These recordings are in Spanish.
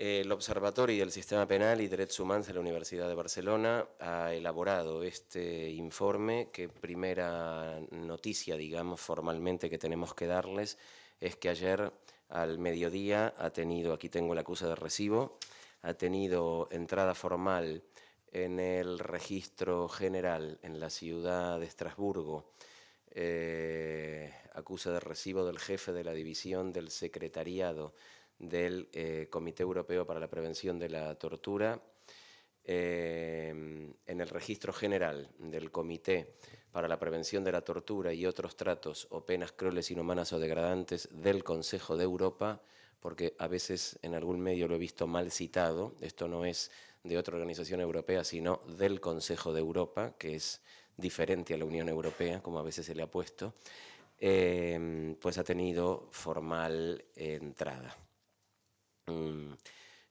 El Observatorio del Sistema Penal y Derechos Humanos de la Universidad de Barcelona ha elaborado este informe que primera noticia, digamos, formalmente que tenemos que darles es que ayer al mediodía ha tenido, aquí tengo la acusa de recibo, ha tenido entrada formal en el registro general en la ciudad de Estrasburgo, eh, acusa de recibo del jefe de la división del secretariado del eh, Comité Europeo para la Prevención de la Tortura, eh, en el registro general del Comité para la Prevención de la Tortura y otros tratos o penas crueles, inhumanas o degradantes del Consejo de Europa, porque a veces en algún medio lo he visto mal citado, esto no es de otra organización europea, sino del Consejo de Europa, que es diferente a la Unión Europea, como a veces se le ha puesto, eh, pues ha tenido formal entrada. Mm,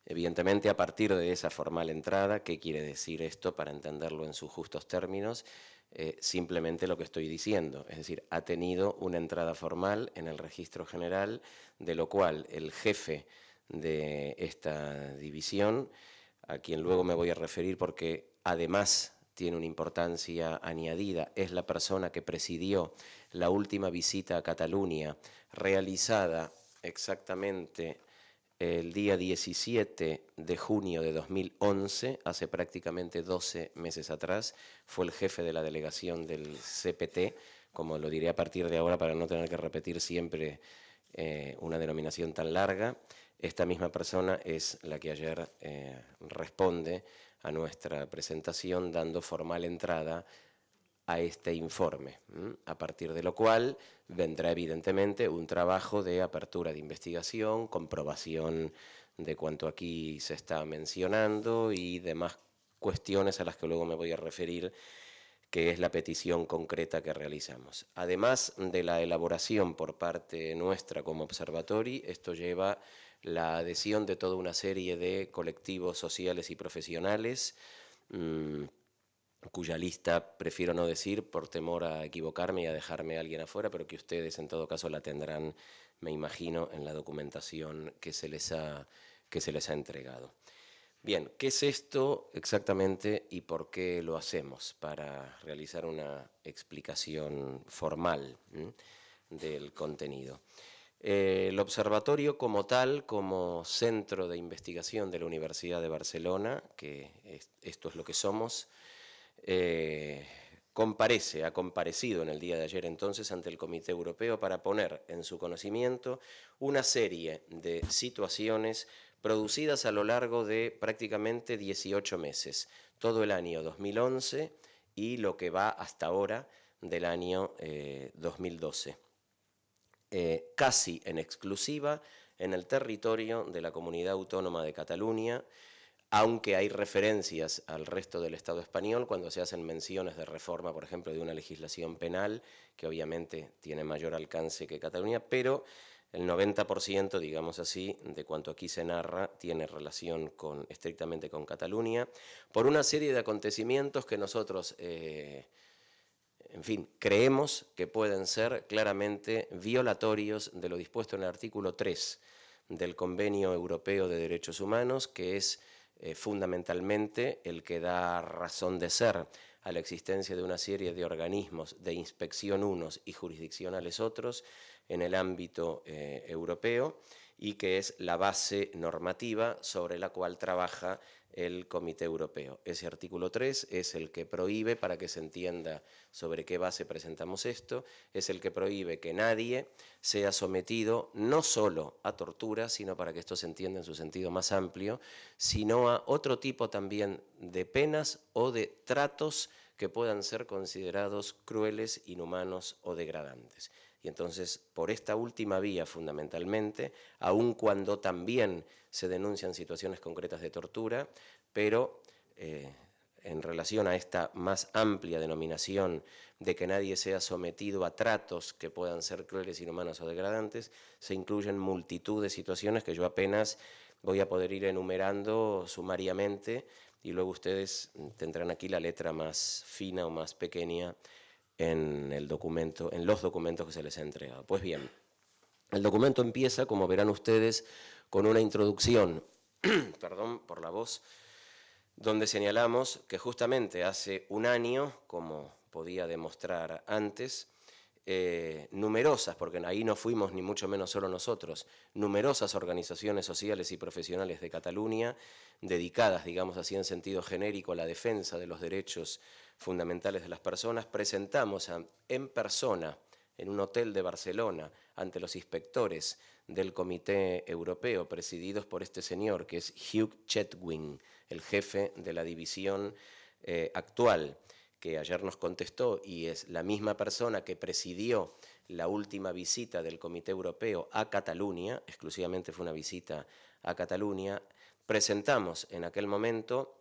evidentemente, a partir de esa formal entrada, ¿qué quiere decir esto para entenderlo en sus justos términos? Eh, simplemente lo que estoy diciendo, es decir, ha tenido una entrada formal en el registro general, de lo cual el jefe de esta división, a quien luego me voy a referir porque además tiene una importancia añadida, es la persona que presidió la última visita a Cataluña realizada exactamente el día 17 de junio de 2011, hace prácticamente 12 meses atrás, fue el jefe de la delegación del CPT, como lo diré a partir de ahora para no tener que repetir siempre eh, una denominación tan larga. Esta misma persona es la que ayer eh, responde a nuestra presentación dando formal entrada a este informe, a partir de lo cual vendrá evidentemente un trabajo de apertura de investigación, comprobación de cuanto aquí se está mencionando y demás cuestiones a las que luego me voy a referir, que es la petición concreta que realizamos. Además de la elaboración por parte nuestra como observatorio, esto lleva la adhesión de toda una serie de colectivos sociales y profesionales, mm, cuya lista prefiero no decir por temor a equivocarme y a dejarme a alguien afuera, pero que ustedes en todo caso la tendrán, me imagino, en la documentación que se les ha, que se les ha entregado. Bien, ¿qué es esto exactamente y por qué lo hacemos? Para realizar una explicación formal del contenido. Eh, el observatorio como tal, como centro de investigación de la Universidad de Barcelona, que esto es lo que somos, eh, comparece, ha comparecido en el día de ayer entonces ante el Comité Europeo para poner en su conocimiento una serie de situaciones producidas a lo largo de prácticamente 18 meses, todo el año 2011 y lo que va hasta ahora del año 2012. Eh, eh, casi en exclusiva en el territorio de la Comunidad Autónoma de Cataluña, aunque hay referencias al resto del Estado español cuando se hacen menciones de reforma, por ejemplo, de una legislación penal, que obviamente tiene mayor alcance que Cataluña, pero el 90%, digamos así, de cuanto aquí se narra, tiene relación con, estrictamente con Cataluña, por una serie de acontecimientos que nosotros, eh, en fin, creemos que pueden ser claramente violatorios de lo dispuesto en el artículo 3 del Convenio Europeo de Derechos Humanos, que es eh, fundamentalmente el que da razón de ser a la existencia de una serie de organismos de inspección unos y jurisdiccionales otros en el ámbito eh, europeo y que es la base normativa sobre la cual trabaja el Comité Europeo. Ese artículo 3 es el que prohíbe, para que se entienda sobre qué base presentamos esto, es el que prohíbe que nadie sea sometido no solo a tortura, sino para que esto se entienda en su sentido más amplio, sino a otro tipo también de penas o de tratos que puedan ser considerados crueles, inhumanos o degradantes. Y entonces, por esta última vía fundamentalmente, aun cuando también se denuncian situaciones concretas de tortura, pero eh, en relación a esta más amplia denominación de que nadie sea sometido a tratos que puedan ser crueles, inhumanos o degradantes, se incluyen multitud de situaciones que yo apenas voy a poder ir enumerando sumariamente y luego ustedes tendrán aquí la letra más fina o más pequeña en, los documentos que se les ha entregado. Pues bien, el documento empieza, como verán ustedes, con una introducción perdón por la voz, donde señalamos que justamente hace un año, como podía demostrar antes, eh, numerosas, porque ahí no fuimos ni mucho menos solo nosotros, numerosas organizaciones sociales y profesionales de Cataluña, dedicadas, digamos así en sentido genérico, a la defensa de los derechos fundamentales de las personas, presentamos en persona, en un hotel de Barcelona, ante los inspectores del Comité Europeo, presididos por este señor, que es Hugh Chetwin, el jefe de la división eh, actual, que ayer nos contestó y es la misma persona que presidió la última visita del Comité Europeo a Cataluña, exclusivamente fue una visita a Cataluña, presentamos en aquel momento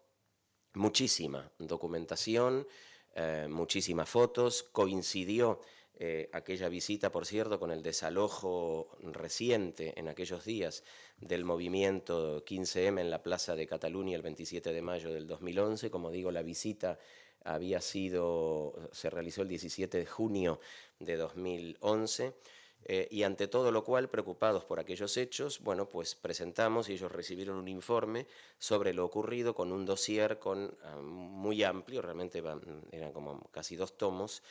muchísima documentación, eh, muchísimas fotos, coincidió eh, aquella visita, por cierto, con el desalojo reciente en aquellos días del movimiento 15M en la Plaza de Cataluña el 27 de mayo del 2011, como digo, la visita había sido, se realizó el 17 de junio de 2011, eh, y ante todo lo cual, preocupados por aquellos hechos, bueno, pues presentamos y ellos recibieron un informe sobre lo ocurrido con un dossier con, ah, muy amplio, realmente eran como casi dos tomos,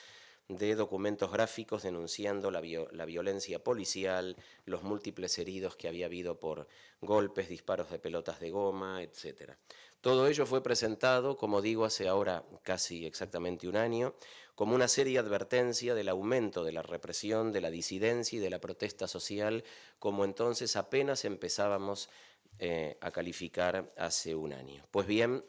de documentos gráficos denunciando la, la, violencia policial, los múltiples heridos que había habido por golpes, disparos de pelotas de goma, etcétera. Todo ello fue presentado, como digo, hace ahora casi exactamente un año, como una seria advertencia del aumento de la represión, de la disidencia y de la protesta social, como entonces apenas empezábamos eh, a calificar hace un año. Pues bien,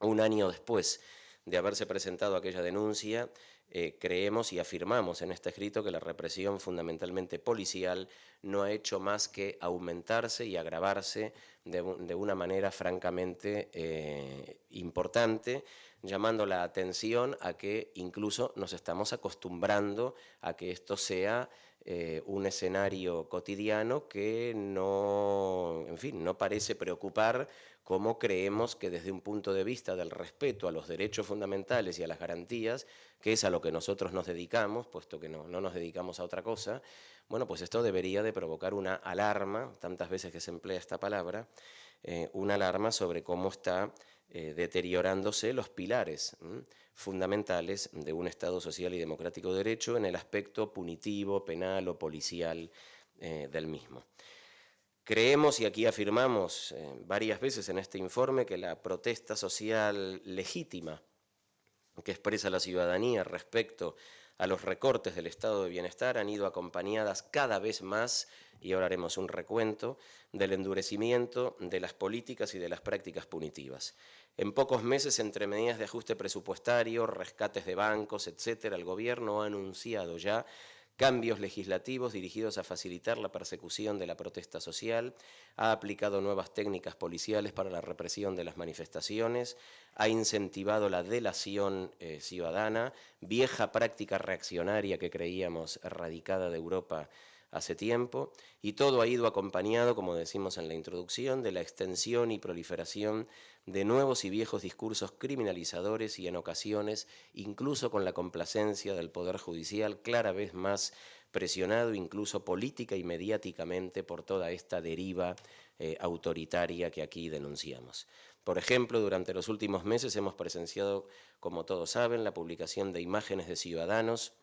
un año después de haberse presentado aquella denuncia, eh, creemos y afirmamos en este escrito que la represión fundamentalmente policial no ha hecho más que aumentarse y agravarse de, una manera francamente eh, importante, llamando la atención a que incluso nos estamos acostumbrando a que esto sea eh, un escenario cotidiano que no, en fin, no parece preocupar como creemos que desde un punto de vista del respeto a los derechos fundamentales y a las garantías, que es a lo que nosotros nos dedicamos, puesto que no, no nos dedicamos a otra cosa, bueno, pues esto debería de provocar una alarma, tantas veces que se emplea esta palabra, eh, una alarma sobre cómo está eh, deteriorándose los pilares fundamentales de un Estado social y democrático de derecho en el aspecto punitivo, penal o policial eh, del mismo. Creemos y aquí afirmamos varias veces en este informe que la protesta social legítima que expresa la ciudadanía respecto los recortes del estado de bienestar han ido acompañadas cada vez más, y ahora haremos un recuento, del endurecimiento de las políticas y de las prácticas punitivas. En pocos meses, entre medidas de ajuste presupuestario, rescates de bancos, etcétera, el Gobierno ha anunciado ya cambios legislativos dirigidos a facilitar la persecución de la protesta social, ha aplicado nuevas técnicas policiales para la represión de las manifestaciones, ha incentivado la delación eh, ciudadana, vieja práctica reaccionaria que creíamos erradicada de Europa hace tiempo, y todo ha ido acompañado, como decimos en la introducción, de la extensión y proliferación de nuevos y viejos discursos criminalizadores y en ocasiones incluso con la complacencia del Poder Judicial cada vez más presionado incluso política y mediáticamente por toda esta deriva eh, autoritaria que aquí denunciamos. Por ejemplo, durante los últimos meses hemos presenciado, como todos saben, la publicación de imágenes de ciudadanos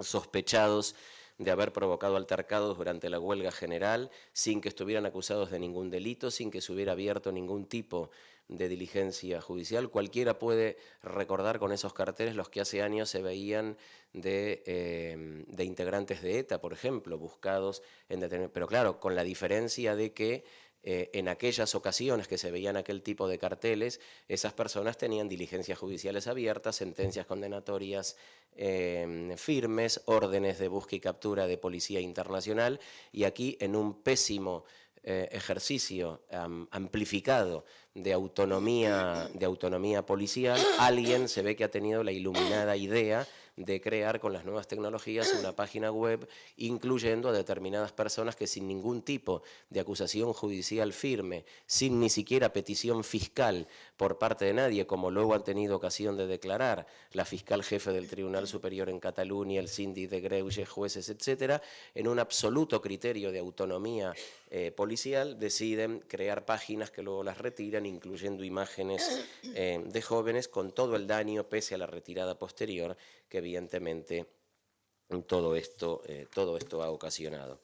sospechados de haber provocado altercados durante la huelga general sin que estuvieran acusados de ningún delito, sin que se hubiera abierto ningún tipo de diligencia judicial. Cualquiera puede recordar con esos carteles los que hace años se veían de, eh, integrantes de ETA, por ejemplo, buscados en detener... Pero claro, con la diferencia de que eh, en aquellas ocasiones que se veían aquel tipo de carteles, esas personas tenían diligencias judiciales abiertas, sentencias condenatorias em, firmes, órdenes de búsqueda y captura de policía internacional, y aquí en un pésimo eh, ejercicio amplificado de autonomía, de autonomía policial, alguien se ve que ha tenido la iluminada idea de crear con las nuevas tecnologías una página web incluyendo a determinadas personas que sin ningún tipo de acusación judicial firme, sin ni siquiera petición fiscal por parte de nadie, como luego han tenido ocasión de declarar la fiscal jefe del Tribunal Superior en Cataluña, el síndic de Greuges, jueces, etcétera, en un absoluto criterio de autonomía eh, policial, deciden crear páginas que luego las retiran, incluyendo imágenes eh, de jóvenes con todo el daño, pese a la retirada posterior, que evidentemente todo esto, eh, todo esto ha ocasionado.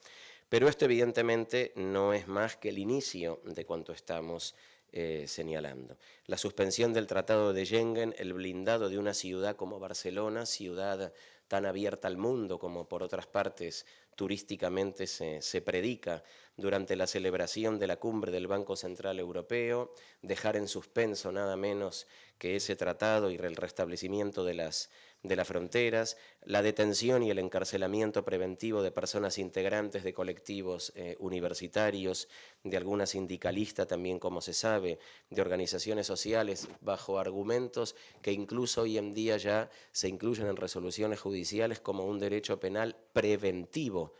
Pero esto evidentemente no es más que el inicio de cuanto estamos eh, señalando. La suspensión del Tratado de Schengen, el blindado de una ciudad como Barcelona, ciudad tan abierta al mundo como por otras partes turísticamente se, predica durante la celebración de la cumbre del Banco Central Europeo, dejar en suspenso nada menos que ese tratado y el restablecimiento de las, de las fronteras, la detención y el encarcelamiento preventivo de personas integrantes de colectivos eh, universitarios, de alguna sindicalista también, como se sabe, de organizaciones sociales, bajo argumentos que incluso hoy en día ya se incluyen en resoluciones judiciales como un derecho penal preventivo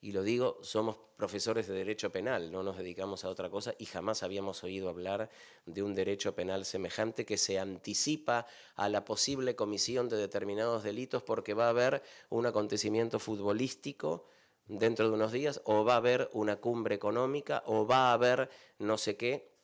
y lo digo, somos profesores de derecho penal, no nos dedicamos a otra cosa y jamás habíamos oído hablar de un derecho penal semejante que se anticipa a la posible comisión de determinados delitos porque va a haber un acontecimiento futbolístico dentro de unos días o va a haber una cumbre económica o va a haber no sé qué.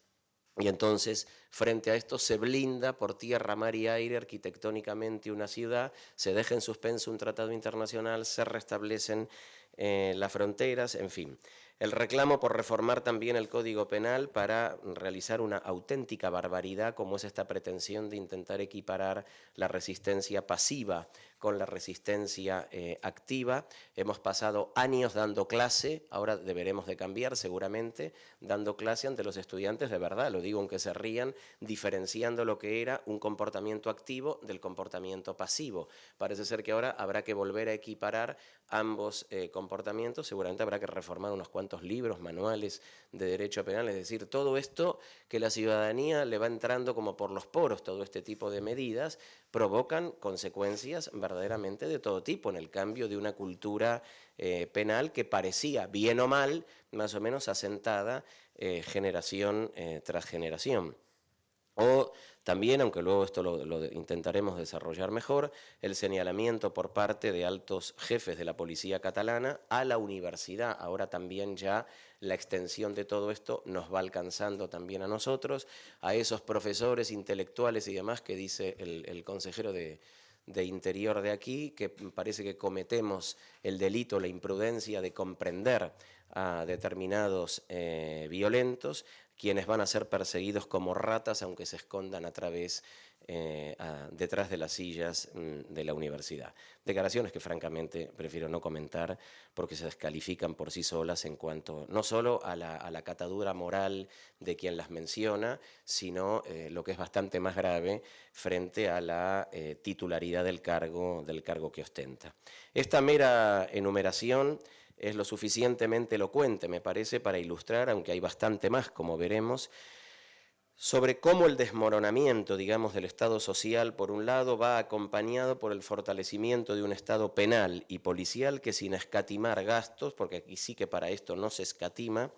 Y entonces, frente a esto, se blinda por tierra, mar y aire arquitectónicamente una ciudad, se deja en suspenso un tratado internacional, se restablecen eh, las fronteras, en fin. El reclamo por reformar también el Código Penal para realizar una auténtica barbaridad como es esta pretensión de intentar equiparar la resistencia pasiva con la resistencia eh, activa. Hemos pasado años dando clase, ahora deberemos de cambiar seguramente, dando clase ante los estudiantes de verdad, lo digo aunque se rían, diferenciando lo que era un comportamiento activo del comportamiento pasivo. Parece ser que ahora habrá que volver a equiparar ambos eh, comportamientos, seguramente habrá que reformar unos cuantos libros, manuales de derecho penal, es decir, todo esto que la ciudadanía le va entrando como por los poros, todo este tipo de medidas, provocan consecuencias verdaderamente de todo tipo en el cambio de una cultura eh, penal que parecía, bien o mal, más o menos asentada eh, generación tras generación. También, aunque luego esto lo, intentaremos desarrollar mejor, el señalamiento por parte de altos jefes de la policía catalana a la universidad. Ahora también ya la extensión de todo esto nos va alcanzando también a nosotros, a esos profesores intelectuales y demás que dice el, consejero de, Interior de aquí, que parece que cometemos el delito, la imprudencia de comprender a determinados eh, violentos quienes van a ser perseguidos como ratas aunque se escondan a través, eh, detrás de las sillas mm, de la universidad. Declaraciones que francamente prefiero no comentar porque se descalifican por sí solas en cuanto no solo a la, catadura moral de quien las menciona, sino eh, lo que es bastante más grave frente a la eh, titularidad del cargo, del cargo que ostenta. Esta mera enumeración es lo suficientemente elocuente, me parece, para ilustrar, aunque hay bastante más, como veremos, sobre cómo el desmoronamiento, digamos, del Estado social, por un lado, va acompañado por el fortalecimiento de un Estado penal y policial que sin escatimar gastos, porque aquí sí que para esto no se escatima,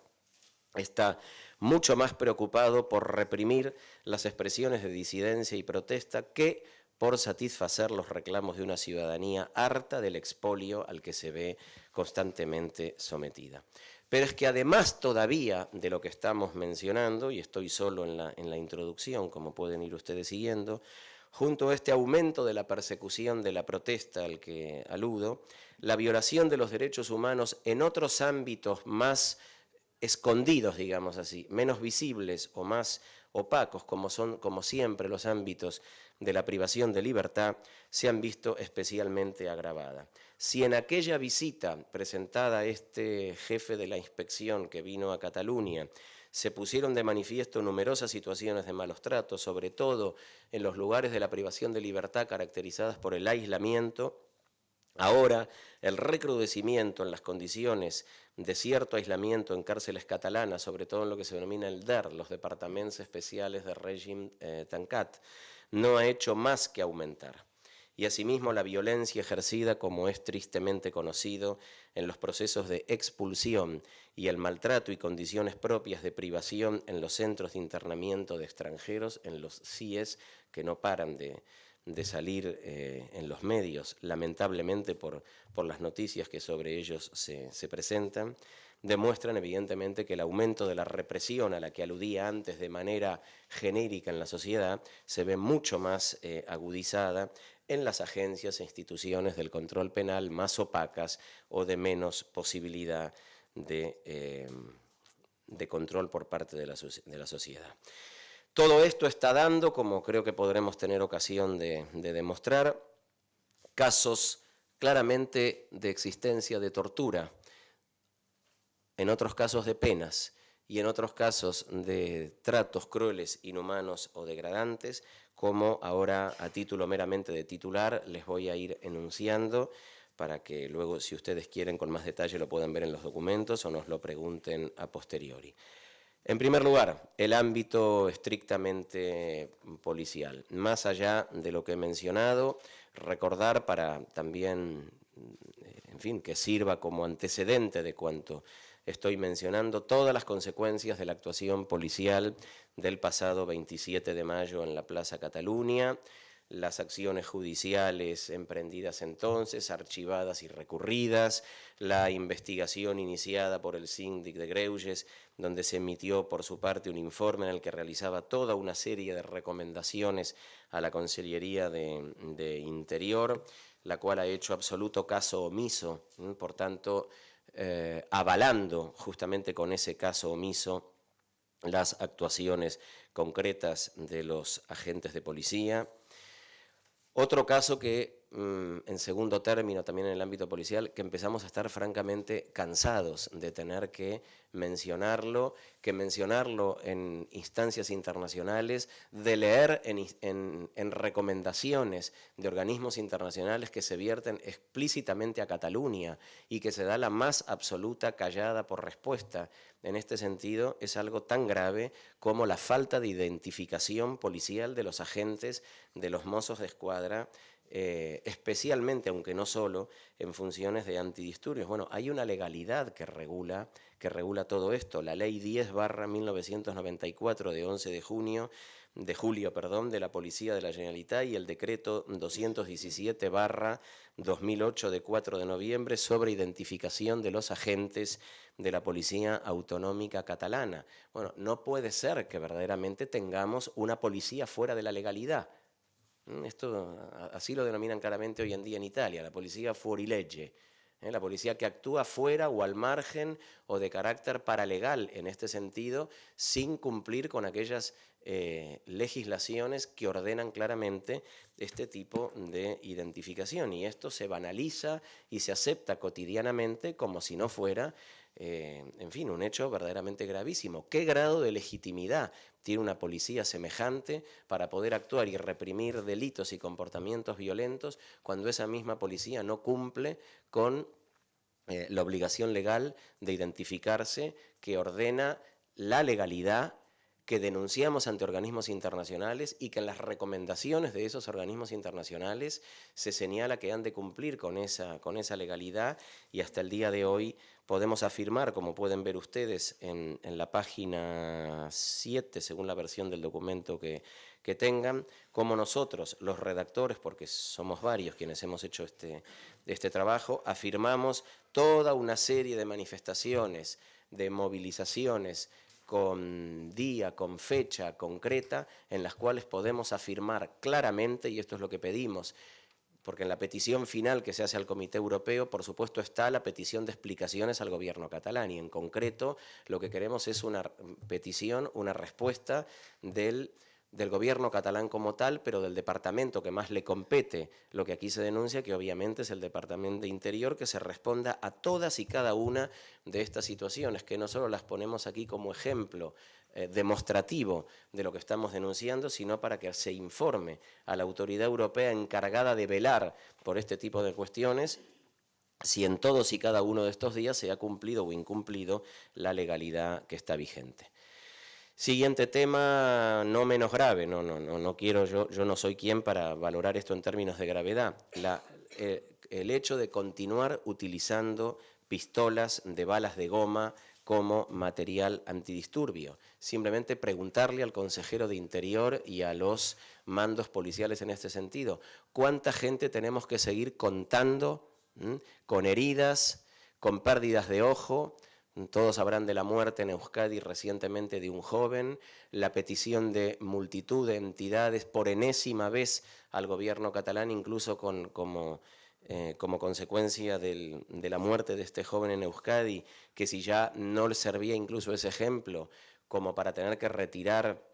está mucho más preocupado por reprimir las expresiones de disidencia y protesta que por satisfacer los reclamos de una ciudadanía harta del expolio al que se ve constantemente sometida. Pero es que además todavía de lo que estamos mencionando, y estoy solo en la, en la introducción, como pueden ir ustedes siguiendo, junto a este aumento de la persecución de la protesta al que aludo, la violación de los derechos humanos en otros ámbitos más escondidos, digamos así, menos visibles o más opacos, como son, como siempre, los ámbitos de la privación de libertad, se han visto especialmente agravadas. Si en aquella visita presentada a este jefe de la inspección que vino a Cataluña se pusieron de manifiesto numerosas situaciones de malos tratos, sobre todo en los lugares de la privación de libertad caracterizadas por el aislamiento, Ahora, el recrudecimiento en las condiciones de cierto aislamiento en cárceles catalanas, sobre todo en lo que se denomina el DER, los departamentos especiales de régimen eh, Tancat, no ha hecho más que aumentar. Y asimismo la violencia ejercida, como es tristemente conocido, en los procesos de expulsión y el maltrato y condiciones propias de privación en los centros de internamiento de extranjeros, en los CIES, que no paran de, salir eh, en los medios, lamentablemente por, por, las noticias que sobre ellos se, presentan, demuestran evidentemente que el aumento de la represión a la que aludía antes de manera genérica en la sociedad se ve mucho más eh, agudizada en las agencias e instituciones del control penal más opacas o de menos posibilidad de, de control por parte de la, sociedad. Todo esto está dando, como creo que podremos tener ocasión de demostrar, casos claramente de existencia de tortura, en otros casos de penas y en otros casos de tratos crueles, inhumanos o degradantes, como ahora a título meramente de titular les voy a ir enunciando para que luego, si ustedes quieren, con más detalle lo puedan ver en los documentos o nos lo pregunten a posteriori. En primer lugar, el ámbito estrictamente policial. Más allá de lo que he mencionado, recordar para también, en fin, que sirva como antecedente de cuanto estoy mencionando todas las consecuencias de la actuación policial del pasado 27 de mayo en la Plaza Cataluña, las acciones judiciales emprendidas entonces, archivadas y recurridas, la investigación iniciada por el síndic de Greuges, donde se emitió por su parte un informe en el que realizaba toda una serie de recomendaciones a la Consellería de, Interior, la cual ha hecho absoluto caso omiso, por tanto, eh, avalando justamente con ese caso omiso las actuaciones concretas de los agentes de policía. Otro caso que, en segundo término, también en el ámbito policial, que empezamos a estar francamente cansados de tener que mencionarlo, que mencionarlo en instancias internacionales, de leer en, recomendaciones de organismos internacionales que se vierten explícitamente a Cataluña y que se da la más absoluta callada por respuesta. En este sentido, es algo tan grave como la falta de identificación policial de los agentes de los mozos de escuadra eh, especialmente, aunque no solo, en funciones de antidisturbios. Bueno, hay una legalidad que regula, que regula todo esto, la Ley 10 barra 1994 de 11 de junio, de julio, perdón, de la Policía de la Generalitat y el decreto 217 barra 2008 de 4 de noviembre sobre identificación de los agentes de la Policía Autonómica Catalana. Bueno, no puede ser que verdaderamente tengamos una policía fuera de la legalidad. Mm, esto así lo denominan claramente hoy en día en Italia, la policía fuorilegge, ¿eh? la policía que actúa fuera o al margen o de carácter paralegal en este sentido, sin cumplir con aquellas eh, legislaciones que ordenan claramente este tipo de identificación. Y esto se banaliza y se acepta cotidianamente como si no fuera eh, en fin, un hecho verdaderamente gravísimo. ¿Qué grado de legitimidad tiene una policía semejante para poder actuar y reprimir delitos y comportamientos violentos cuando esa misma policía no cumple con eh, la obligación legal de identificarse que ordena la legalidad que denunciamos ante organismos internacionales y que en las recomendaciones de esos organismos internacionales se señala que han de cumplir con esa, con esa legalidad y hasta el día de hoy podemos afirmar, como pueden ver ustedes en, la página 7, según la versión del documento que, que tengan, como nosotros, los redactores, porque somos varios quienes hemos hecho este, este trabajo, afirmamos toda una serie de manifestaciones, de movilizaciones, con día, con fecha concreta, en las cuales podemos afirmar claramente, y esto es lo que pedimos, porque en la petición final que se hace al Comité Europeo, por supuesto, está la petición de explicaciones al gobierno catalán, y en concreto lo que queremos es una petición, una respuesta del del gobierno catalán como tal, pero del departamento que más le compete lo que aquí se denuncia, que obviamente es el Departamento de Interior, que se responda a todas y cada una de estas situaciones, que no solo las ponemos aquí como ejemplo eh, demostrativo de lo que estamos denunciando, sino para que se informe a la autoridad europea encargada de velar por este tipo de cuestiones si en todos y cada uno de estos días se ha cumplido o incumplido la legalidad que está vigente. Siguiente tema, no menos grave, no, no, no, no quiero, yo, yo no soy quien para valorar esto en términos de gravedad. Eh, el hecho de continuar utilizando pistolas de balas de goma como material antidisturbio. Simplemente preguntarle al consejero de Interior y a los mandos policiales en este sentido, ¿cuánta gente tenemos que seguir contando con heridas, con pérdidas de ojo, todos habrán de la muerte en Euskadi recientemente de un joven, la petición de multitud de entidades por enésima vez al gobierno catalán, incluso con, como, eh, como consecuencia de la muerte de este joven en Euskadi, que si ya no le servía incluso ese ejemplo como para tener que retirar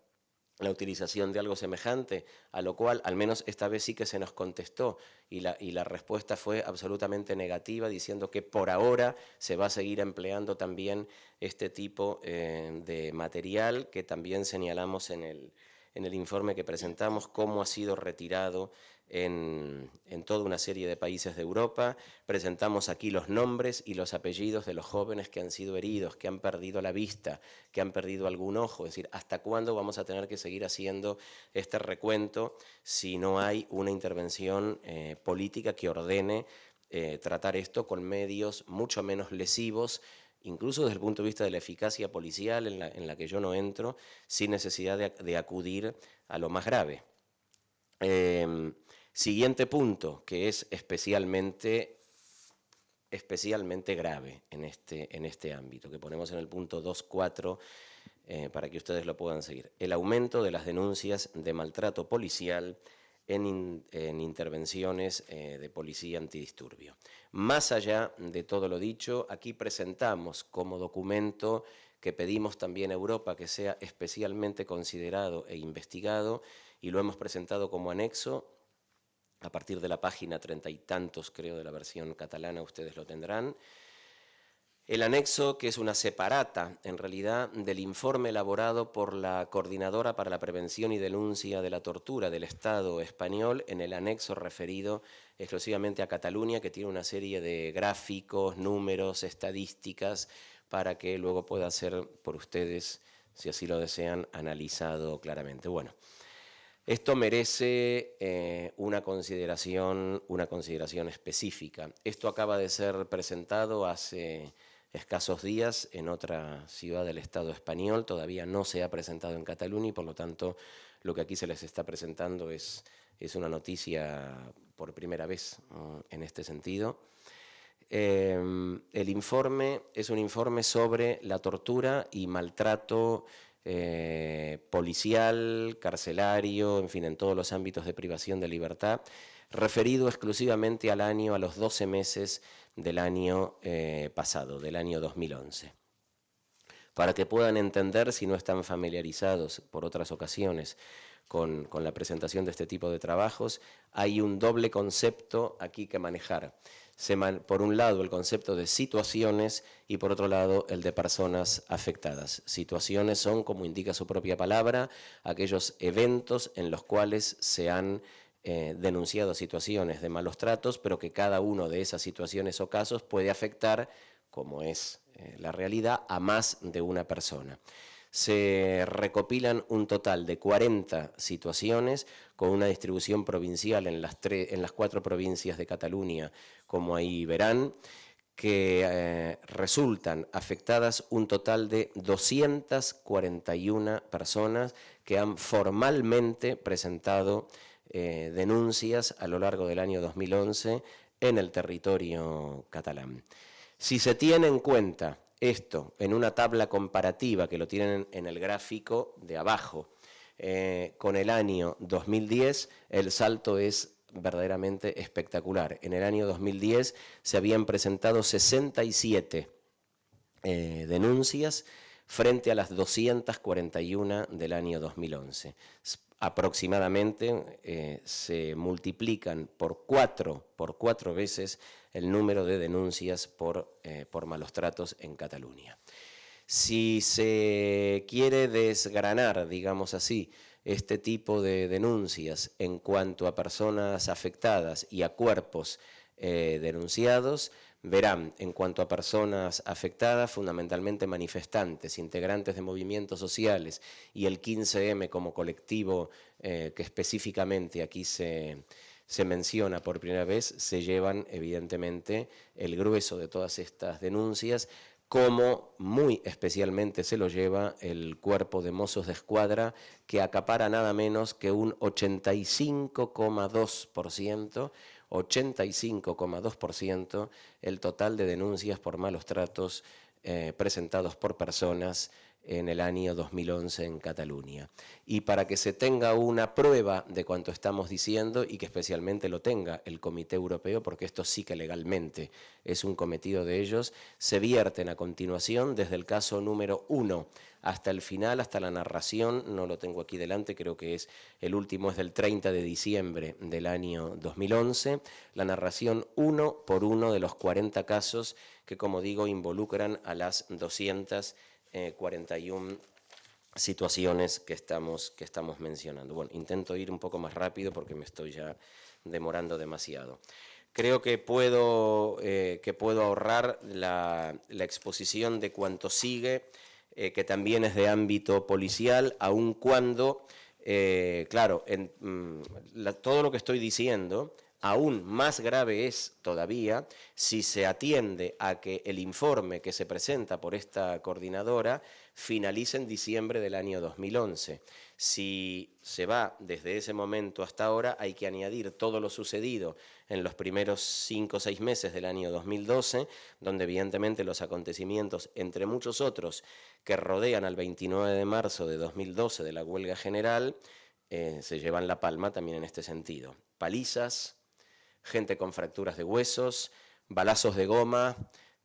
la utilización de algo semejante, a lo cual al menos esta vez sí que se nos contestó y la, y la, respuesta fue absolutamente negativa, diciendo que por ahora se va a seguir empleando también este tipo eh, de material que también señalamos en el, en el informe que presentamos, cómo ha sido retirado en, toda una serie de países de Europa. Presentamos aquí los nombres y los apellidos de los jóvenes que han sido heridos, que han perdido la vista, que han perdido algún ojo. Es decir, ¿hasta cuándo vamos a tener que seguir haciendo este recuento si no hay una intervención eh, política que ordene eh, tratar esto con medios mucho menos lesivos incluso desde el punto de vista de la eficacia policial en la, que yo no entro, sin necesidad de, acudir a lo más grave. Em, Siguiente punto, que es especialmente, especialmente grave en este, en este ámbito, que ponemos en el punto 2.4 eh, para que ustedes lo puedan seguir. El aumento de las denuncias de maltrato policial en, intervenciones eh, de policía antidisturbio. Más allá de todo lo dicho, aquí presentamos como documento que pedimos también a Europa que sea especialmente considerado e investigado y lo hemos presentado como anexo a partir de la página treinta y tantos, creo, de la versión catalana, ustedes lo tendrán. El anexo, que es una separata, en realidad, del informe elaborado por la Coordinadora para la Prevención y Denuncia de la Tortura del Estado español, en el anexo referido exclusivamente a Cataluña, que tiene una serie de gráficos, números, estadísticas, para que luego pueda ser por ustedes, si así lo desean, analizado claramente. Bueno, esto merece eh, una, consideración, una consideración específica. Esto acaba de ser presentado hace escasos días en otra ciudad del Estado español, todavía no se ha presentado en Cataluña y por lo tanto lo que aquí se les está presentando es, es una noticia por primera vez en este sentido. Eh, el informe es un informe sobre la tortura y maltrato eh, policial, carcelario, en fin, en todos los ámbitos de privación de libertad, referido exclusivamente al año, a los 12 meses del año eh, pasado, del año 2011. Para que puedan entender, si no están familiarizados por otras ocasiones con, con la presentación de este tipo de trabajos, hay un doble concepto aquí que manejar por un lado el concepto de situaciones y por otro lado el de personas afectadas. Situaciones son, como indica su propia palabra, aquellos eventos en los cuales se han eh, denunciado situaciones de malos tratos, pero que cada uno de esas situaciones o casos puede afectar, como es eh, la realidad, a más de una persona se recopilan un total de 40 situaciones con una distribución provincial en las, cuatro provincias de Cataluña, como ahí verán, que eh, resultan afectadas un total de 241 personas que han formalmente presentado eh, denuncias a lo largo del año 2011 en el territorio catalán. Si se tiene en cuenta esto en una tabla comparativa que lo tienen en el gráfico de abajo eh, con el año 2010, el salto es verdaderamente espectacular. En el año 2010 se habían presentado 67 eh, denuncias frente a las 241 del año 2011. Aproximadamente eh, se multiplican por cuatro, por cuatro veces el número de denuncias por, eh, por malos tratos en Cataluña. Si se quiere desgranar, digamos así, este tipo de denuncias en cuanto a personas afectadas y a cuerpos eh, denunciados, verán en cuanto a personas afectadas, fundamentalmente manifestantes, integrantes de movimientos sociales y el 15M como colectivo eh, que específicamente aquí se, se menciona por primera vez, se llevan evidentemente el grueso de todas estas denuncias, como muy especialmente se lo lleva el cuerpo de mozos de escuadra, que acapara nada menos que un 85,2%, 85,2% el total de denuncias por malos tratos eh, presentados por personas en el año 2011 en Cataluña. Y para que se tenga una prueba de cuanto estamos diciendo y que especialmente lo tenga el Comité Europeo, porque esto sí que legalmente es un cometido de ellos, se vierten a continuación desde el caso número uno hasta el final, hasta la narración, no lo tengo aquí delante, creo que es el último, es del 30 de diciembre del año 2011, la narración uno por uno de los 40 casos que, como digo, involucran a las 200 41 eh, situaciones que estamos, que estamos mencionando. Bueno, intento ir un poco más rápido porque me estoy ya demorando demasiado. Creo que puedo, eh, que puedo ahorrar la, exposición de cuanto sigue, eh, que también es de ámbito policial, aun cuando, claro, en, mm, todo lo que estoy diciendo Aún más grave es todavía si se atiende a que el informe que se presenta por esta coordinadora finalice en diciembre del año 2011. Si se va desde ese momento hasta ahora, hay que añadir todo lo sucedido en los primeros cinco o seis meses del año 2012, donde evidentemente los acontecimientos, entre muchos otros, que rodean al 29 de marzo de 2012 de la huelga general, eh, se llevan la palma también en este sentido. Palizas, gente con fracturas de huesos, balazos de goma,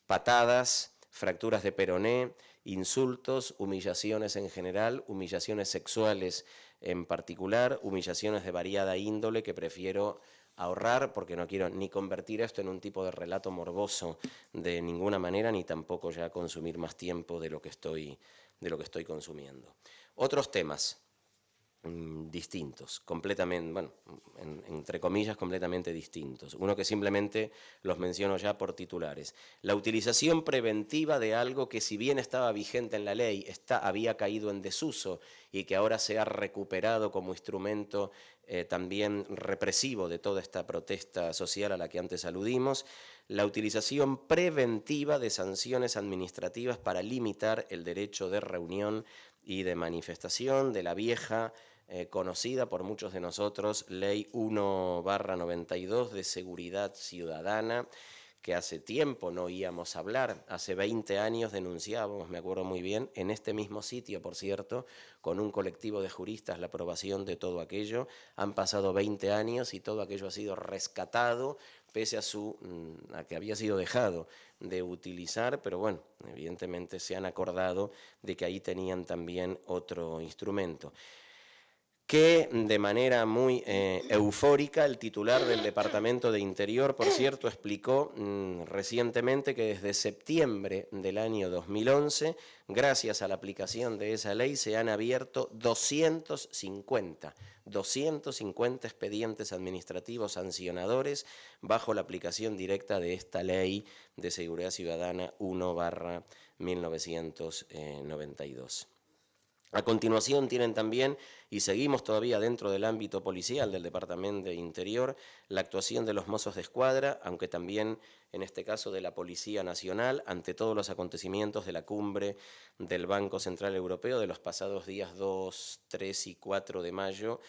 patadas, fracturas de peroné, insultos, humillaciones en general, humillaciones sexuales en particular, humillaciones de variada índole que prefiero ahorrar porque no quiero ni convertir esto en un tipo de relato morboso de ninguna manera, ni tampoco ya consumir más tiempo de lo que estoy, de lo que estoy consumiendo. Otros temas. Mm, distintos, completamente, bueno, entre comillas, completamente distintos. Uno que simplemente los menciono ya por titulares. La utilización preventiva de algo que si bien estaba vigente en la ley, está, había caído en desuso y que ahora se ha recuperado como instrumento eh, también represivo de toda esta protesta social a la que antes aludimos, la utilización preventiva de sanciones administrativas para limitar el derecho de reunión y de manifestación de la vieja eh, conocida por muchos de nosotros, Ley 1 92 de Seguridad Ciudadana, que hace tiempo no íbamos hablar, hace 20 años denunciábamos, me acuerdo muy bien, en este mismo sitio, por cierto, con un colectivo de juristas la aprobación de todo aquello, han pasado 20 años y todo aquello ha sido rescatado, pese a, su, mm, a que había sido dejado de utilizar, pero bueno, evidentemente se han acordado de que ahí tenían también otro instrumento que de manera muy eh, eufórica el titular del Departamento de Interior, por cierto, explicó mm, recientemente que desde septiembre del año 2011, gracias a la aplicación de esa ley, se han abierto 250, 250 expedientes administrativos sancionadores bajo la aplicación directa de esta ley de seguridad ciudadana 1 barra 1992. A continuación tienen también, y seguimos todavía dentro del ámbito policial del Departamento de Interior, la actuación de los mozos de escuadra, aunque también en este caso de la Policía Nacional, ante todos los acontecimientos de la cumbre del Banco Central Europeo de los pasados días 2, 3 y 4 de mayo,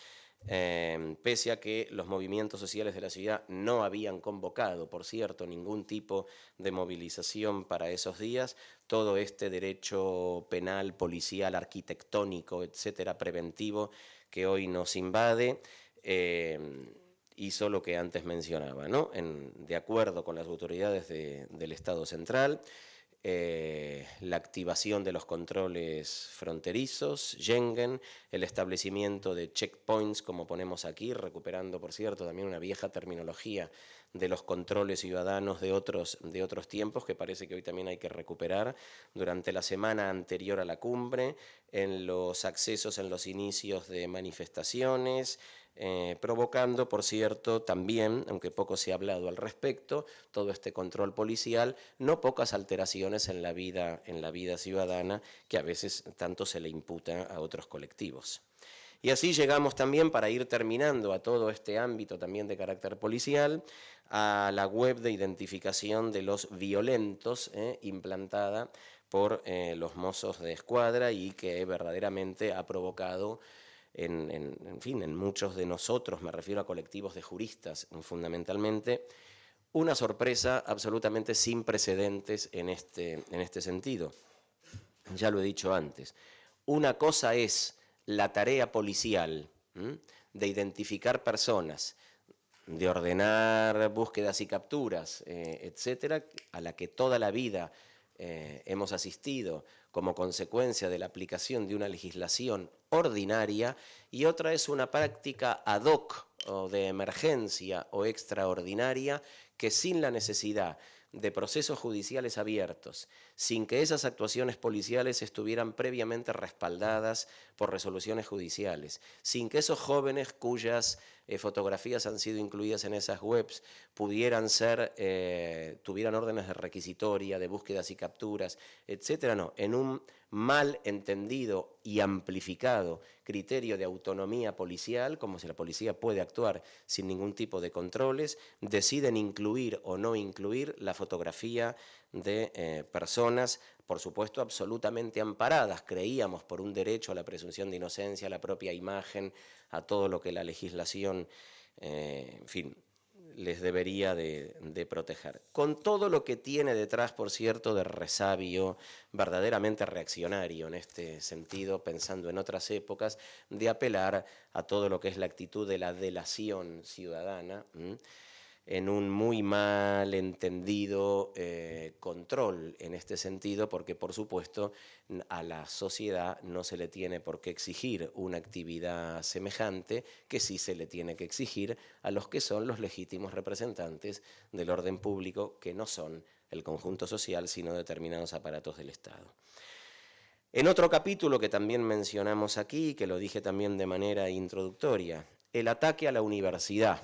Em, pese a que los movimientos sociales de la ciudad no habían convocado, por cierto, ningún tipo de movilización para esos días, todo este derecho penal, policial, arquitectónico, etcétera, preventivo que hoy nos invade, em, hizo lo que antes mencionaba, ¿no? de acuerdo con las autoridades del Estado Central, eh, la activación de los controles fronterizos, Schengen, el establecimiento de checkpoints, como ponemos aquí, recuperando, por cierto, también una vieja terminología de los controles ciudadanos de otros, de otros tiempos, que parece que hoy también hay que recuperar, durante la semana anterior a la cumbre, en los accesos en los inicios de manifestaciones, eh, provocando, por cierto, también, aunque poco se ha hablado al respecto, todo este control policial, no pocas alteraciones en la vida, en la vida ciudadana que a veces tanto se le imputa a otros colectivos. Y así llegamos también, para ir terminando a todo este ámbito también de carácter policial, a la web de identificación de los violentos eh, implantada por eh, los mozos de escuadra y que verdaderamente ha provocado en, fin, en muchos de nosotros, me refiero a colectivos de juristas fundamentalmente, una sorpresa absolutamente sin precedentes en este, en este sentido. Ya lo he dicho antes. Una cosa es la tarea policial de identificar personas, de ordenar búsquedas y capturas, eh, etcétera, a la que toda la vida eh, hemos asistido como consecuencia de la aplicación de una legislación ordinaria y otra es una práctica ad hoc o de emergencia o extraordinaria que sin la necesidad de procesos judiciales abiertos, sin que esas actuaciones policiales estuvieran previamente respaldadas por resoluciones judiciales, sin que esos jóvenes cuyas eh, fotografías han sido incluidas en esas webs pudieran ser, eh, tuvieran órdenes de requisitoria, de búsquedas y capturas, etcétera, no, en un mal entendido y amplificado criterio de autonomía policial, como si la policía puede actuar sin ningún tipo de controles, deciden incluir o no incluir la fotografía de eh, personas, por supuesto, absolutamente amparadas, creíamos, por un derecho a la presunción de inocencia, a la propia imagen, a todo lo que la legislación, eh, en fin, les debería de, proteger. Con todo lo que tiene detrás, por cierto, de resabio verdaderamente reaccionario en este sentido, pensando en otras épocas, de apelar a todo lo que es la actitud de la delación ciudadana en un muy mal entendido eh, control en este sentido, porque por supuesto a la sociedad no se le tiene por qué exigir una actividad semejante que sí se le tiene que exigir a los que son los legítimos representantes del orden público, que no son el conjunto social, sino determinados aparatos del Estado. En otro capítulo que también mencionamos aquí, que lo dije también de manera introductoria, el ataque a la universidad,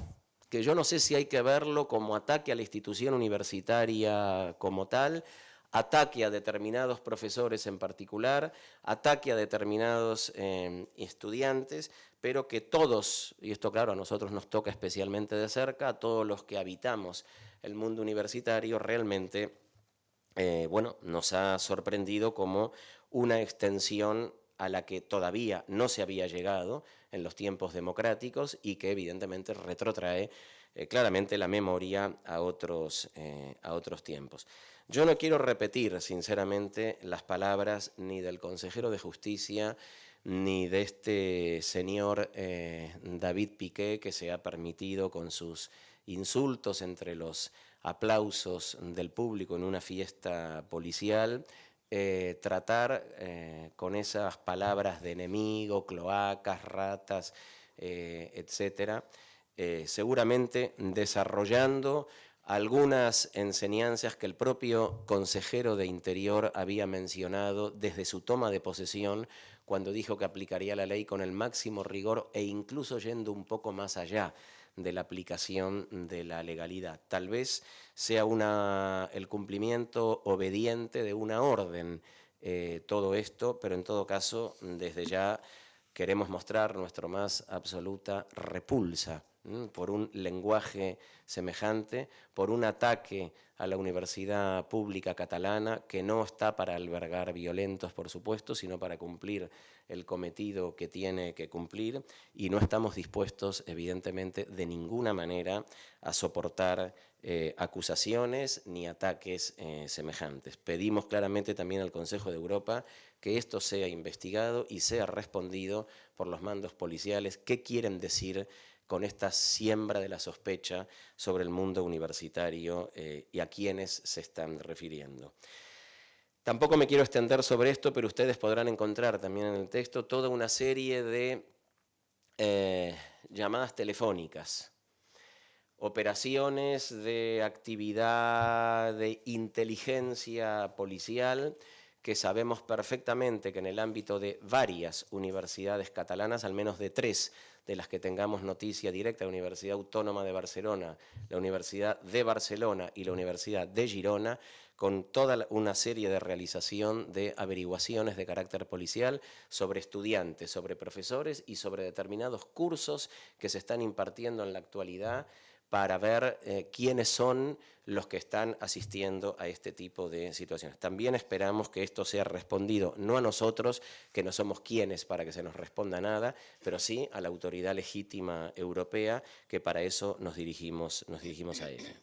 que yo no sé si hay que verlo como ataque a la institución universitaria como tal, ataque a determinados profesores en particular, ataque a determinados eh, estudiantes, pero que todos, y esto claro a nosotros nos toca especialmente de cerca, a todos los que habitamos el mundo universitario, realmente eh, bueno, nos ha sorprendido como una extensión a la que todavía no se había llegado en los tiempos democráticos y que evidentemente retrotrae eh, claramente la memoria a otros, eh, a otros tiempos. Yo no quiero repetir, sinceramente, las palabras ni del consejero de Justicia ni de este señor eh, David Piqué que se ha permitido con sus insultos entre los aplausos del público en una fiesta policial, tratar con esas palabras de enemigo, cloacas, ratas, etcétera, eh, seguramente desarrollando algunas enseñanzas que el propio consejero de Interior había mencionado desde su toma de posesión cuando dijo que aplicaría la ley con el máximo rigor e incluso yendo un poco más allá de la aplicación de la legalidad. Tal vez sea una, el cumplimiento obediente de una orden eh, todo esto, pero en todo caso, desde ya queremos mostrar nuestra más absoluta repulsa por un lenguaje semejante, por un ataque a la universidad pública catalana que no está para albergar violentos, por supuesto, sino para cumplir el cometido que tiene que cumplir y no estamos dispuestos, evidentemente, de ninguna manera a soportar eh, acusaciones ni ataques eh, semejantes. Pedimos claramente también al Consejo de Europa que esto sea investigado y sea respondido por los mandos policiales. ¿Qué quieren decir con esta siembra de la sospecha sobre el mundo universitario eh, y a quienes se están refiriendo. Tampoco me quiero extender sobre esto, pero ustedes podrán encontrar también en el texto toda una serie de eh, llamadas telefónicas, operaciones de actividad de inteligencia policial que sabemos perfectamente que en el ámbito de varias universidades catalanas, al menos de tres de las que tengamos noticia directa, la Universidad Autónoma de Barcelona, la Universidad de Barcelona y la Universidad de Girona, con toda una serie de realización de averiguaciones de carácter policial sobre estudiantes, sobre profesores y sobre determinados cursos que se están impartiendo en la actualidad para ver eh, quiénes son los que están asistiendo a este tipo de situaciones. También esperamos que esto sea respondido, no a nosotros, que no somos quienes para que se nos responda nada, pero sí a la autoridad legítima europea, que para eso nos dirigimos, nos dirigimos a ella.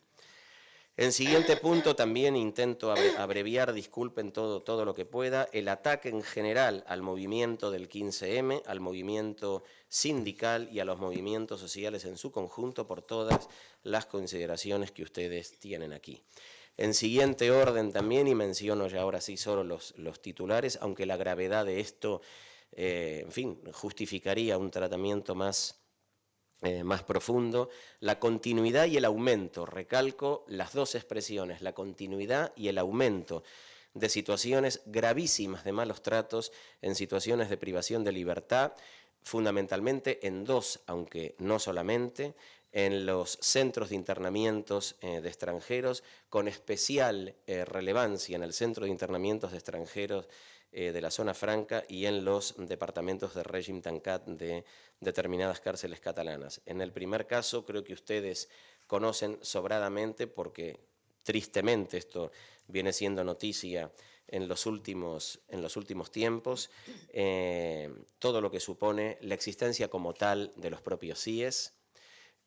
En siguiente punto también intento abreviar, disculpen todo, todo lo que pueda, el ataque en general al movimiento del 15M, al movimiento sindical y a los movimientos sociales en su conjunto por todas las consideraciones que ustedes tienen aquí. En siguiente orden también, y menciono ya ahora sí solo los, los titulares, aunque la gravedad de esto, eh, en fin, justificaría un tratamiento más eh, más profundo, la continuidad y el aumento, recalco las dos expresiones, la continuidad y el aumento de situaciones gravísimas de malos tratos en situaciones de privación de libertad, fundamentalmente en dos, aunque no solamente, en los centros de internamientos eh, de extranjeros, con especial eh, relevancia en el centro de internamientos de extranjeros eh, de la zona franca y en los departamentos de régimen tancat de determinadas cárceles catalanas. En el primer caso creo que ustedes conocen sobradamente porque tristemente esto viene siendo noticia en los últimos, en los últimos tiempos, todo lo que supone la existencia como tal de los propios CIES,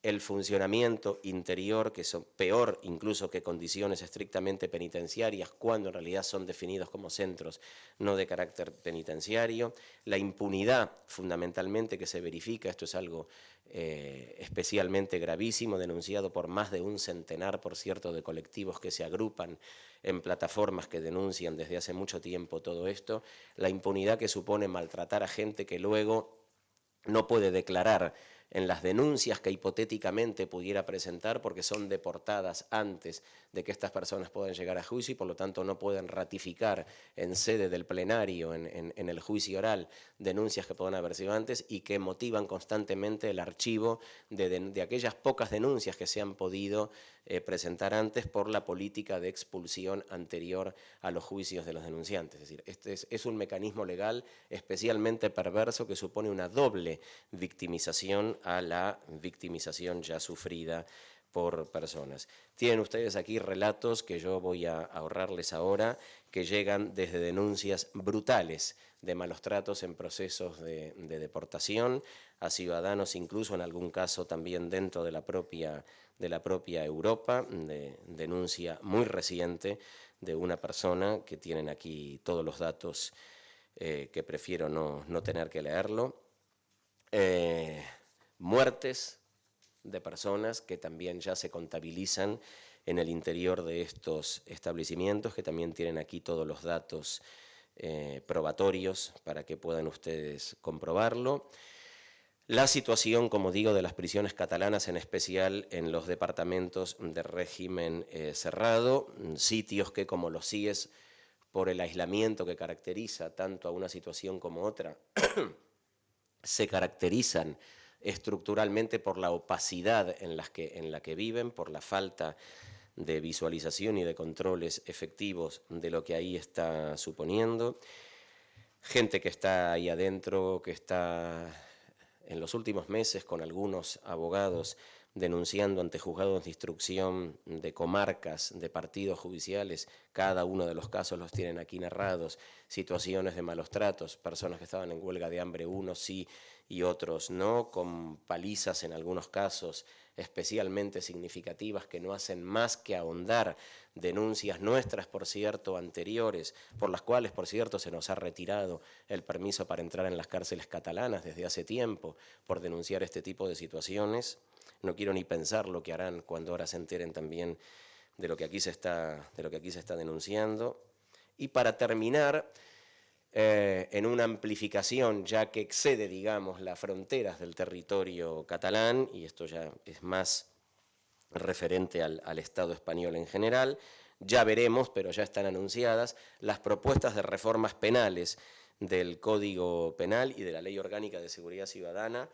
el funcionamiento interior, que es peor incluso que condiciones estrictamente penitenciarias, cuando en realidad son definidos como centros no de carácter penitenciario, la impunidad fundamentalmente que se verifica, esto es algo eh, especialmente gravísimo, denunciado por más de un centenar, por cierto, de colectivos que se agrupan en plataformas que denuncian desde hace mucho tiempo todo esto, la impunidad que supone maltratar a gente que luego no puede declarar en las denuncias que hipotéticamente pudiera presentar porque son deportadas antes de que estas personas puedan llegar a juicio y por lo tanto no pueden ratificar en sede del plenario, en, el juicio oral, denuncias que puedan haber sido antes y que motivan constantemente el archivo de, aquellas pocas denuncias que se han podido eh, presentar antes por la política de expulsión anterior a los juicios de los denunciantes. Es decir, este es un mecanismo legal especialmente perverso que supone una doble victimización a la victimización ya sufrida por personas. Tienen ustedes aquí relatos que yo voy a ahorrarles ahora, que llegan desde denuncias brutales de malos tratos en procesos de, deportación a ciudadanos, incluso en algún caso también dentro de la propia, de la propia Europa, de denuncia muy reciente de una persona, que tienen aquí todos los datos eh, que prefiero no, no, tener que leerlo, eh, muertes de personas que también ya se contabilizan en el interior de estos establecimientos, que también tienen aquí todos los datos eh, probatorios para que puedan ustedes comprobarlo. La situación, como digo, de las prisiones catalanas, en especial en los departamentos de régimen eh, cerrado, sitios que, como los CIES, por el aislamiento que caracteriza tanto a una situación como otra, se caracterizan estructuralmente por la opacidad en, las que, en la que viven, por la falta de visualización y de controles efectivos de lo que ahí está suponiendo. Gente que está ahí adentro, que está en los últimos meses con algunos abogados denunciando ante juzgados de instrucción de comarcas, de partidos judiciales, cada uno de los casos los tienen aquí narrados, situaciones de malos tratos, personas que estaban en huelga de hambre, unos sí y otros no, con palizas en algunos casos especialmente significativas que no hacen más que ahondar denuncias nuestras, por cierto, anteriores, por las cuales, por cierto, se nos ha retirado el permiso para entrar en las cárceles catalanas desde hace tiempo por denunciar este tipo de situaciones. No quiero ni pensar lo que harán cuando ahora se enteren también de lo que aquí se está, de lo que aquí se está denunciando. Y para terminar, eh, en una amplificación ya que excede, digamos, las fronteras del territorio catalán, y esto ya es más referente al, Estado español en general, ya veremos, pero ya están anunciadas, las propuestas de reformas penales del Código Penal y de la Ley Orgánica de Seguridad Ciudadana,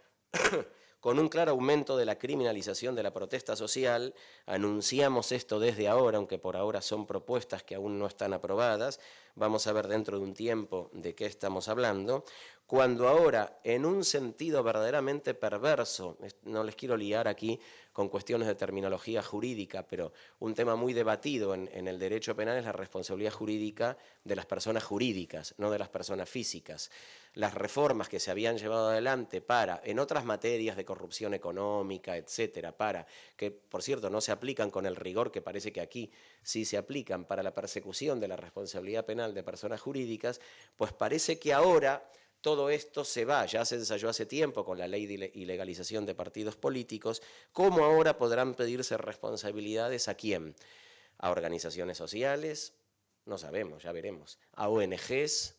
con un claro aumento de la criminalización de la protesta social. Anunciamos esto desde ahora, aunque por ahora son propuestas que aún no están aprobadas. Vamos a ver dentro de un tiempo de qué estamos hablando. Cuando ahora, en un sentido verdaderamente perverso, no les quiero liar aquí con cuestiones de terminología jurídica, pero un tema muy debatido en, el derecho penal es la responsabilidad jurídica de las personas jurídicas, no de las personas físicas. Las reformas que se habían llevado adelante para, en otras materias de corrupción económica, etcétera, para, que por cierto no se aplican con el rigor que parece que aquí sí se aplican para la persecución de la responsabilidad penal de personas jurídicas, pues parece que ahora todo esto se va, ya se ensayó hace tiempo con la ley de ilegalización de partidos políticos, ¿cómo ahora podrán pedirse responsabilidades a quién? ¿A organizaciones sociales? No sabemos, ya veremos. ¿A ONGs?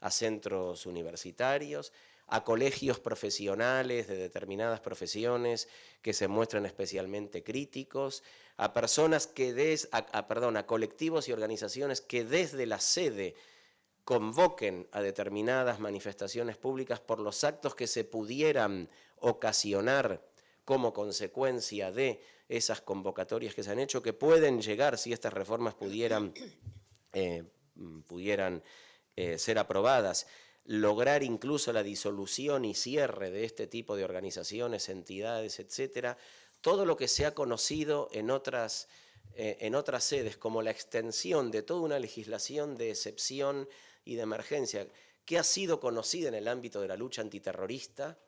a centros universitarios, a colegios profesionales de determinadas profesiones que se muestran especialmente críticos, a personas que des, a, perdón, a colectivos y organizaciones que desde la sede convoquen a determinadas manifestaciones públicas por los actos que se pudieran ocasionar como consecuencia de esas convocatorias que se han hecho, que pueden llegar, si estas reformas pudieran, eh, pudieran eh, ser aprobadas, lograr incluso la disolución y cierre de este tipo de organizaciones, entidades, etcétera, todo lo que se ha conocido en otras, eh, en otras sedes como la extensión de toda una legislación de excepción y de emergencia que ha sido conocida en el ámbito de la lucha antiterrorista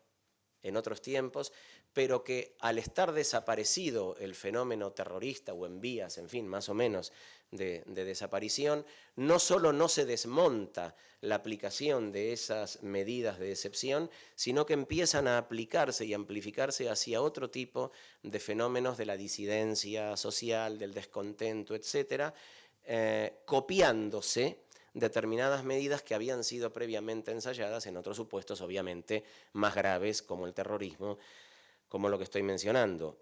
en otros tiempos, pero que al estar desaparecido el fenómeno terrorista o en vías, en fin, más o menos, de, desaparición, no solo no se desmonta la aplicación de esas medidas de excepción, sino que empiezan a aplicarse y amplificarse hacia otro tipo de fenómenos de la disidencia social, del descontento, etcétera, eh, copiándose determinadas medidas que habían sido previamente ensayadas en otros supuestos, obviamente, más graves, como el terrorismo, como lo que estoy mencionando.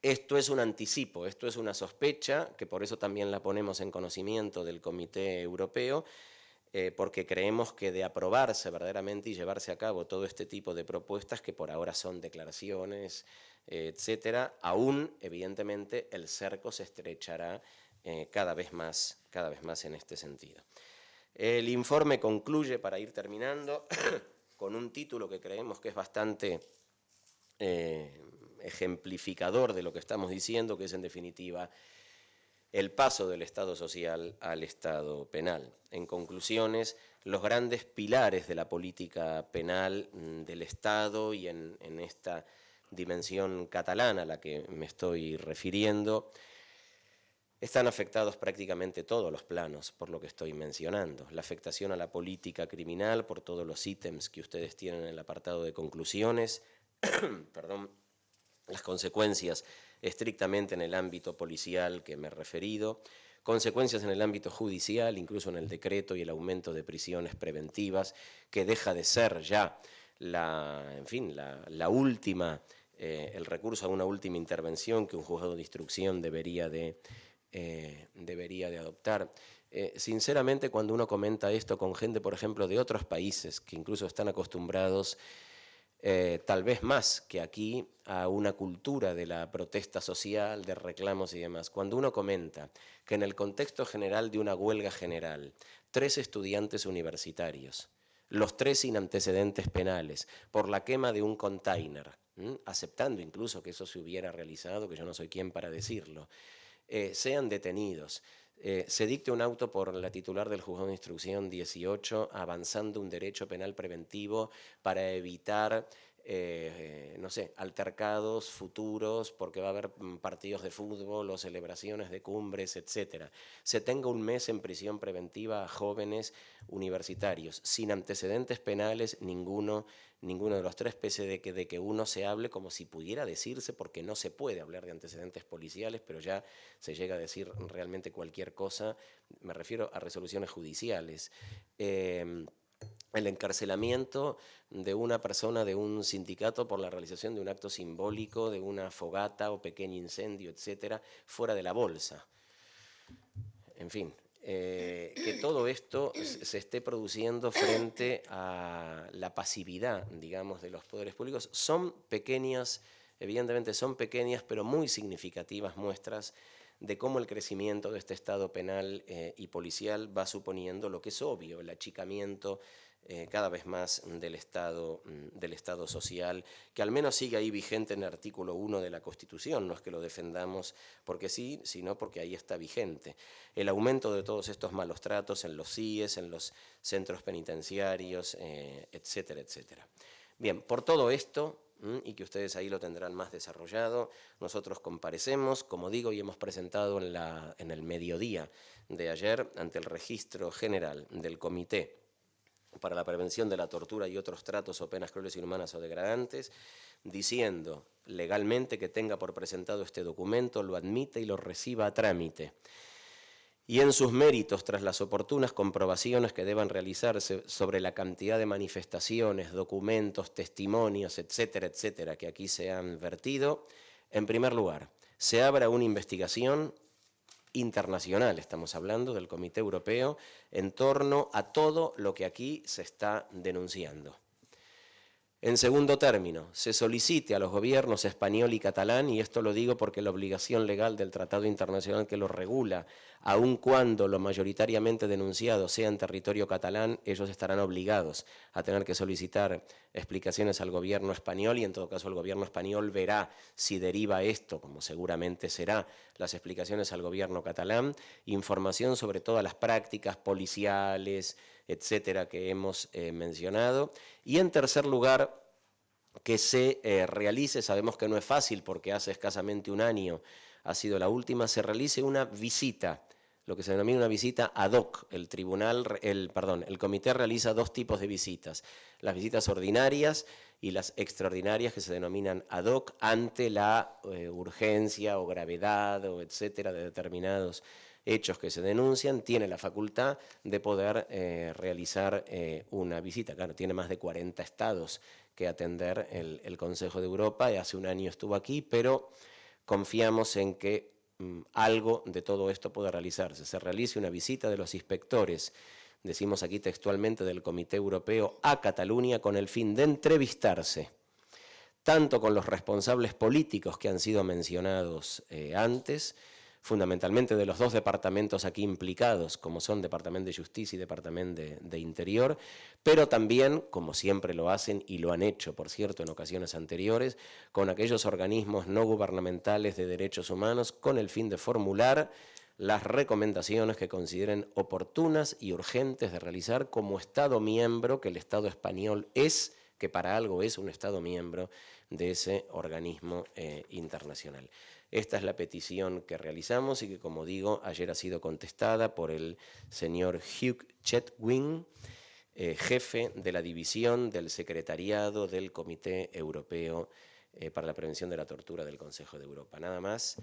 Esto es un anticipo, esto es una sospecha, que por eso también la ponemos en conocimiento del Comité Europeo, eh, porque creemos que de aprobarse verdaderamente y llevarse a cabo todo este tipo de propuestas, que por ahora son declaraciones, eh, etcétera, aún, evidentemente, el cerco se estrechará eh, cada, vez más, cada vez más en este sentido. El informe concluye, para ir terminando, con un título que creemos que es bastante ejemplificador de lo que estamos diciendo, que es en definitiva el paso del Estado social al Estado penal. En conclusiones, los grandes pilares de la política penal mm, del Estado y en esta dimensión catalana a la que me estoy refiriendo, están afectados prácticamente todos los planos por lo que estoy mencionando. La afectación a la política criminal por todos los ítems que ustedes tienen en el apartado de conclusiones, perdón, las consecuencias estrictamente en el ámbito policial que me he referido, consecuencias en el ámbito judicial, incluso en el decreto y el aumento de prisiones preventivas, que deja de ser ya en fin, la, última, eh, el recurso a una última intervención que un juzgado de instrucción debería de, eh, debería de adoptar. Eh, sinceramente, cuando uno comenta esto con gente, por ejemplo, de otros países que incluso están acostumbrados eh, tal vez más que aquí, a una cultura de la protesta social, de reclamos y demás. Cuando uno comenta que en el contexto general de una huelga general, tres estudiantes universitarios, los tres sin antecedentes penales, por la quema de un container, aceptando incluso que eso se hubiera realizado, que yo no soy quien para decirlo, eh, sean detenidos, eh, se dicte un auto por la titular del juzgado de instrucción 18 avanzando un derecho penal preventivo para evitar eh, no sé, altercados futuros, porque va a haber mm, partidos de fútbol o celebraciones de cumbres, etcétera. Se tenga un mes en prisión preventiva a jóvenes universitarios, sin antecedentes penales, ninguno, ninguno de los tres, pese de que, de que uno se hable como si pudiera decirse, porque no se puede hablar de antecedentes policiales, pero ya se llega a decir realmente cualquier cosa, me refiero a resoluciones judiciales. Eh, el encarcelamiento de una persona de un sindicato por la realización de un acto simbólico, de una fogata o pequeño incendio, etcétera, fuera de la bolsa. en fin, eh, que todo esto se esté produciendo frente a la pasividad, digamos, de los poderes públicos, son pequeñas, evidentemente son pequeñas, pero muy significativas muestras de cómo el crecimiento de este Estado penal eh, y policial va suponiendo lo que es obvio, el achicamiento cada vez más del Estado, mm, del Estado social, que al menos sigue ahí vigente en el artículo 1 de la Constitución, no es que lo defendamos porque sí, sino porque ahí está vigente. El aumento de todos estos malos tratos en los CIES, en los centros penitenciarios, eh, etcétera, etcétera. Bien, por todo esto, mm, y que ustedes ahí lo tendrán más desarrollado, nosotros comparecemos, como digo, y hemos presentado en, la, en el mediodía de ayer ante el registro general del Comité para la prevención de la tortura y otros tratos o penas crueles, inhumanas o degradantes, diciendo legalmente que tenga por presentado este documento, lo admite y lo reciba a trámite. Y en sus méritos, tras las oportunas comprobaciones que deban realizarse sobre la cantidad de manifestaciones, documentos, testimonios, etcétera, etcétera, que aquí se han vertido, en primer lugar, se abra una investigación internacional, estamos hablando del Comité Europeo, en torno a todo lo que aquí se está denunciando. En segundo término, se solicite a los gobiernos español y catalán, y esto lo digo porque la obligación legal del Tratado Internacional que lo regula, aun cuando lo mayoritariamente denunciado sea en territorio catalán, ellos estarán obligados a tener que solicitar explicaciones al gobierno español y en todo caso el gobierno español verá si deriva esto, como seguramente será, las explicaciones al gobierno catalán, información sobre todas las prácticas policiales, etcétera, que hemos eh, mencionado. Y en tercer lugar, que se eh, realice, sabemos que no es fácil porque hace escasamente un año ha sido la última, se realice una visita, lo que se denomina una visita ad hoc. El tribunal, el, perdón, el comité realiza dos tipos de visitas, las visitas ordinarias y las extraordinarias que se denominan ad hoc ante la eh, urgencia o gravedad o etcétera de determinados hechos que se denuncian, tiene la facultad de poder eh, realizar eh, una visita. Claro, tiene más de 40 estados que atender el, Consejo de Europa, y hace un año estuvo aquí, pero confiamos en que mm, algo de todo esto pueda realizarse. Se realice una visita de los inspectores, decimos aquí textualmente del Comité Europeo, a Cataluña con el fin de entrevistarse tanto con los responsables políticos que han sido mencionados eh, antes, fundamentalmente de los dos departamentos aquí implicados, como son Departamento de Justicia y Departamento de, Interior, pero también, como siempre lo hacen y lo han hecho, por cierto, en ocasiones anteriores, con aquellos organismos no gubernamentales de derechos humanos con el fin de formular las recomendaciones que consideren oportunas y urgentes de realizar como Estado miembro que el Estado español es, que para algo es un Estado miembro de ese organismo eh, internacional. Esta es la petición que realizamos y que, como digo, ayer ha sido contestada por el señor Hugh Chetwin, eh, jefe de la división del secretariado del Comité Europeo eh, para la Prevención de la Tortura del Consejo de Europa. Nada más.